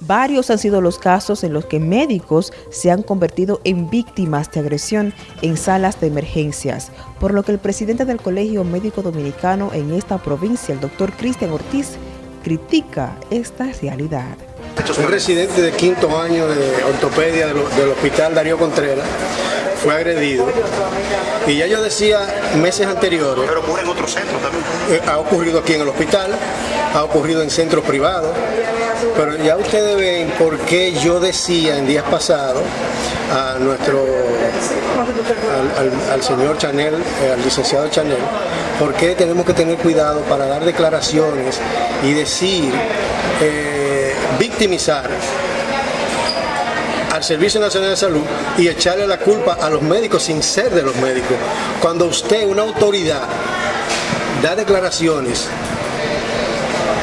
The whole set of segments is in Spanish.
Varios han sido los casos en los que médicos se han convertido en víctimas de agresión en salas de emergencias, por lo que el presidente del Colegio Médico Dominicano en esta provincia, el doctor Cristian Ortiz, critica esta realidad. Un residente de quinto año de ortopedia del, Hospital Darío Contreras fue agredido y ya yo decía meses anteriores... Pero ocurre en otros centros también. Eh, ha ocurrido aquí en el hospital, ha ocurrido en centros privados, pero ya ustedes ven por qué yo decía en días pasados a nuestro, al, señor Chanel, eh, al licenciado Chanel, por qué tenemos que tener cuidado para dar declaraciones y decir, eh, victimizar al Servicio Nacional de Salud y echarle la culpa a los médicos sin ser de los médicos. Cuando usted, una autoridad, da declaraciones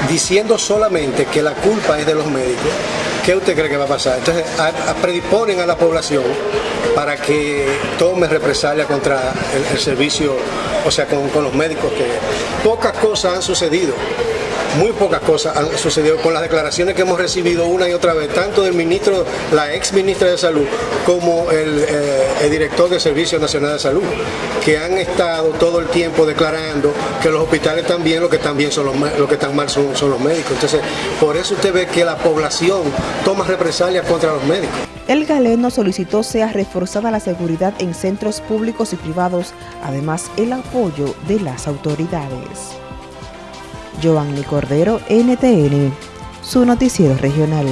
diciendo solamente que la culpa es de los médicos, ¿qué usted cree que va a pasar? Entonces, predisponen a la población para que tome represalia contra el, servicio, o sea, con, con los médicos, que pocas cosas han sucedido muy pocas cosas han sucedido con las declaraciones que hemos recibido una y otra vez, tanto del ministro, la ex ministra de Salud, como el, eh, director del Servicio Nacional de Salud, que han estado todo el tiempo declarando que los hospitales bien, lo que están bien son los, lo que están mal son, son los médicos. Entonces, por eso usted ve que la población toma represalias contra los médicos. El galeno solicitó sea reforzada la seguridad en centros públicos y privados, además el apoyo de las autoridades. Giovanni Cordero, NTN, su noticiero regional.